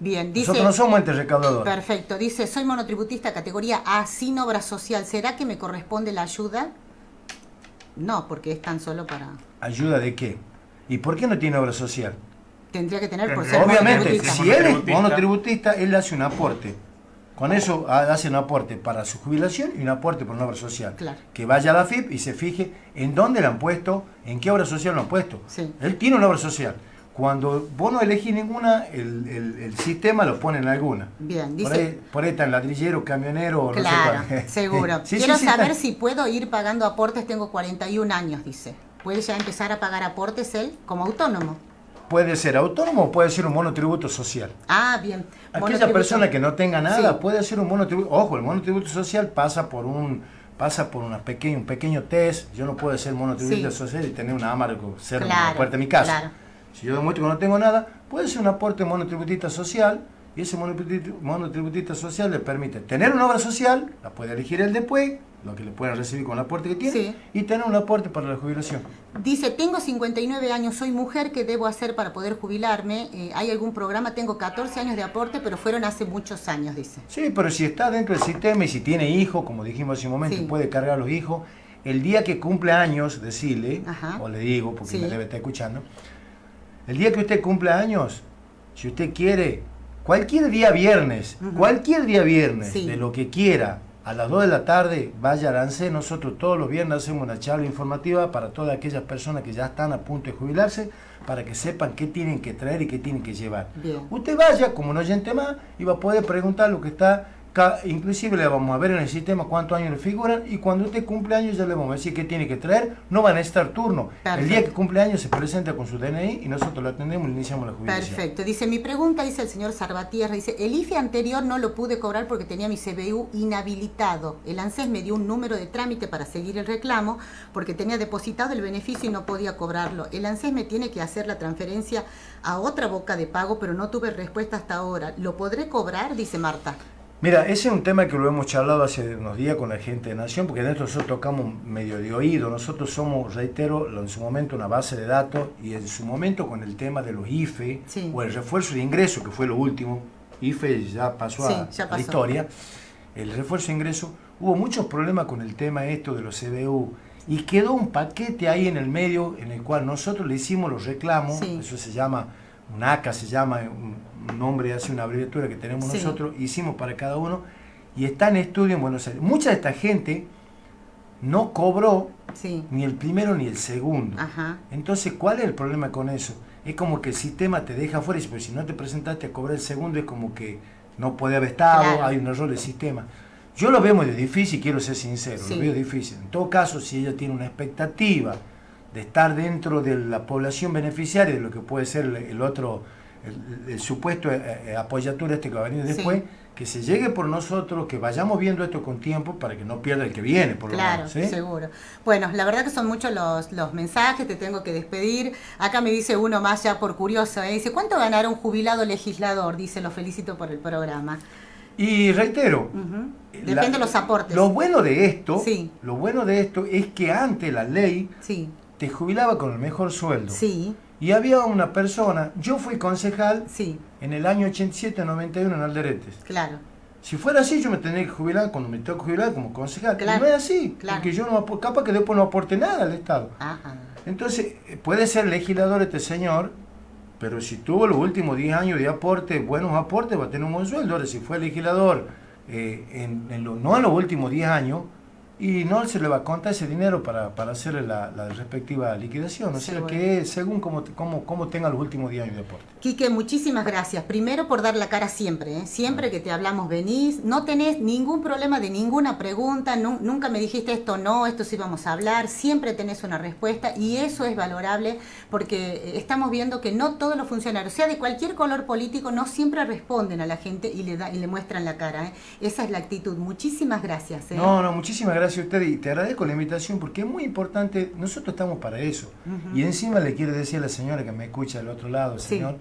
Bien, dice... Nosotros no somos entes recaudadores. Perfecto, dice, soy monotributista categoría A sin obra social. ¿Será que me corresponde la ayuda? No, porque es tan solo para... ¿Ayuda de qué? ¿Y por qué no tiene obra social? Tendría que tener por ser Obviamente, monotributista. si él es monotributista, él hace un aporte. Con eso ha- hace un aporte para su jubilación y un aporte por una obra social. Claro. Que vaya a la FIP y se fije en dónde la han puesto, en qué obra social lo han puesto. Sí. Él tiene una obra social. Cuando vos no elegís ninguna, el, el- el sistema lo pone en alguna. Bien, Por dice... ahí, por ahí está ladrillero, camionero, o no sé Claro, cuál. seguro. Sí, Quiero sí, saber está. si puedo ir pagando aportes, tengo 41 años, dice. ¿Puede ya empezar a pagar aportes él como autónomo? Puede ser autónomo o puede ser un monotributo social. Ah, bien. Aquella Monotributo. persona que no tenga nada Sí. puede hacer un monotributo. Ojo, el monotributo social pasa por un pasa por una pequeña, un pequeño test. Yo no puedo ser monotributista Sí. social y tener una amargo en Claro, la puerta de mi casa. claro. Si yo demuestro que no tengo nada, puede ser un aporte monotributista social y ese monotributista, monotributista social le permite tener una obra social, la puede elegir él después, lo que le pueden recibir con el aporte que tiene, Sí. y tener un aporte para la jubilación. Dice, tengo 59 años, soy mujer, ¿qué debo hacer para poder jubilarme? Eh, ¿Hay algún programa? Tengo 14 años de aporte, pero fueron hace muchos años, dice. Sí, pero si está dentro del sistema y si tiene hijos, como dijimos hace un momento, Sí. puede cargar a los hijos, el día que cumple años, decirle, Ajá. o le digo, porque Sí. me debe estar escuchando, el día que usted cumple años, si usted quiere, cualquier día viernes, cualquier día viernes, de lo que quiera, a las 2 de la tarde, vaya a ANSE, nosotros todos los viernes hacemos una charla informativa para todas aquellas personas que ya están a punto de jubilarse, para que sepan qué tienen que traer y qué tienen que llevar. Bien. Usted vaya como un oyente más y va a poder preguntar lo que está, inclusive le vamos a ver en el sistema cuántos años le figuran y cuando usted cumple años ya le vamos a decir qué tiene que traer, no van a estar turno. El día que cumple años se presenta con su DNI y nosotros lo atendemos y iniciamos la jubilación. Perfecto. Dice, mi pregunta, dice el señor Sarvatierra, dice, el IFE anterior no lo pude cobrar porque tenía mi CBU inhabilitado. El ANSES me dio un número de trámite para seguir el reclamo porque tenía depositado el beneficio y no podía cobrarlo. El ANSES me tiene que hacer la transferencia a otra boca de pago, pero no tuve respuesta hasta ahora. ¿Lo podré cobrar? Dice Marta. Mira, ese es un tema que lo hemos charlado hace unos días con la gente de Nación, porque nosotros tocamos medio de oído. Nosotros somos, reitero, en su momento una base de datos y en su momento con el tema de los IFE Sí. o el refuerzo de ingreso, que fue lo último. IFE ya pasó Sí, a, ya a la historia. El refuerzo de ingreso, hubo muchos problemas con el tema esto de los CBU. Y quedó un paquete ahí en el medio en el cual nosotros le hicimos los reclamos, Sí. eso se llama, un ACA se llama, un, nombre, hace una abreviatura que tenemos Sí. nosotros, hicimos para cada uno y está en estudio en Buenos Aires. Mucha de esta gente no cobró Sí. ni el primero ni el segundo. Ajá. Entonces, ¿cuál es el problema con eso? Es como que el sistema te deja fuera pues si no te presentaste a cobrar el segundo es como que no puede haber estado, Claro. hay un error del sistema. Yo lo veo muy difícil, quiero ser sincero, Sí. lo veo difícil. En todo caso, si ella tiene una expectativa de estar dentro de la población beneficiaria de lo que puede ser el, otro, el, el supuesto eh, eh, apoyatura este que va a venir Sí. después, que se llegue por nosotros, que vayamos viendo esto con tiempo para que no pierda el que viene, por lo Claro, menos. ¿sí? seguro. Bueno, la verdad que son muchos los, los mensajes, te tengo que despedir. Acá me dice uno más ya por curioso, ¿eh? dice, ¿cuánto ganará un jubilado legislador? Dice, lo felicito por el programa. Y reitero, Depende de los aportes. Lo bueno de esto, Sí. lo bueno de esto es que antes la ley Sí, te jubilaba con el mejor sueldo. sí, Y había una persona, yo fui concejal sí, en el año 87-91 en Alderetes. claro. Si fuera así, yo me tendría que jubilar cuando me tengo que jubilar como concejal. Y Claro, no es así, claro. porque yo no capaz que después no aporte nada al Estado. Ajá. Entonces, eh, puede ser legislador este señor, pero si tuvo los últimos 10 años de aporte, buenos aportes, va a tener un buen sueldo. Ahora, si fue legislador, eh, en, en lo- no en los últimos 10 años, y no se le va a contar ese dinero para, para hacer la, la respectiva liquidación. O sea que según cómo, cómo, cómo tenga los últimos 10 años de aporte. Quique, muchísimas gracias. Primero por dar la cara siempre, ¿eh? siempre que te hablamos venís, no tenés ningún problema de ninguna pregunta, nu- nunca me dijiste esto no, esto sí vamos a hablar, siempre tenés una respuesta y eso es valorable porque eh, estamos viendo que no todos los funcionarios, sea de cualquier color político, no siempre responden a la gente y le, da, y le muestran la cara. ¿eh? Esa es la actitud. Muchísimas gracias. ¿eh? No, no, muchísimas gracias a usted y te agradezco la invitación porque es muy importante, nosotros estamos para eso. Ujú. Y encima le quiero decir a la señora que me escucha del otro lado, Sí. señor,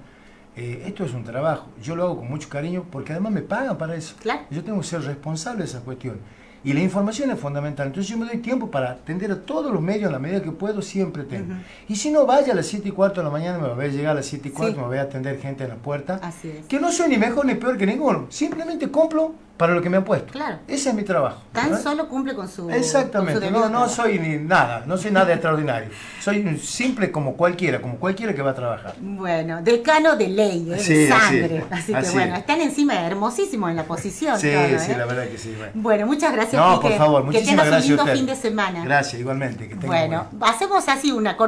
eh, esto es un trabajo, yo lo hago con mucho cariño porque además me pagan para eso. Claro. Yo tengo que ser responsable de esa cuestión. Y la información es fundamental. Entonces yo me doy tiempo para atender a todos los medios a la medida que puedo, siempre tengo. Ujú. Y si no, vaya a las 7 y cuarto de la mañana, me va a llegar a las 7 y cuarto, Sí. me voy a atender gente en la puerta. Así es. Que no soy ni mejor ni peor que ninguno. Simplemente cumplo para lo que me han puesto. Claro. Ese es mi trabajo. Tan ¿verdad? solo cumple con su. con su Exactamente, no, no trabajo. soy ni nada, no soy nada extraordinario. Soy un simple como cualquiera, como cualquiera que va a trabajar. Bueno, decano de ley, ¿eh? Sí, de así sangre. es, Así, que así bueno, es. están encima hermosísimos en la posición. Sí, todo, sí, ¿eh? la verdad que sí. Bueno, Bueno, muchas gracias. no, Quique. por favor, que muchísimas tengas gracias un lindo fin de semana. Gracias, igualmente. Que Bueno, buen- hacemos así una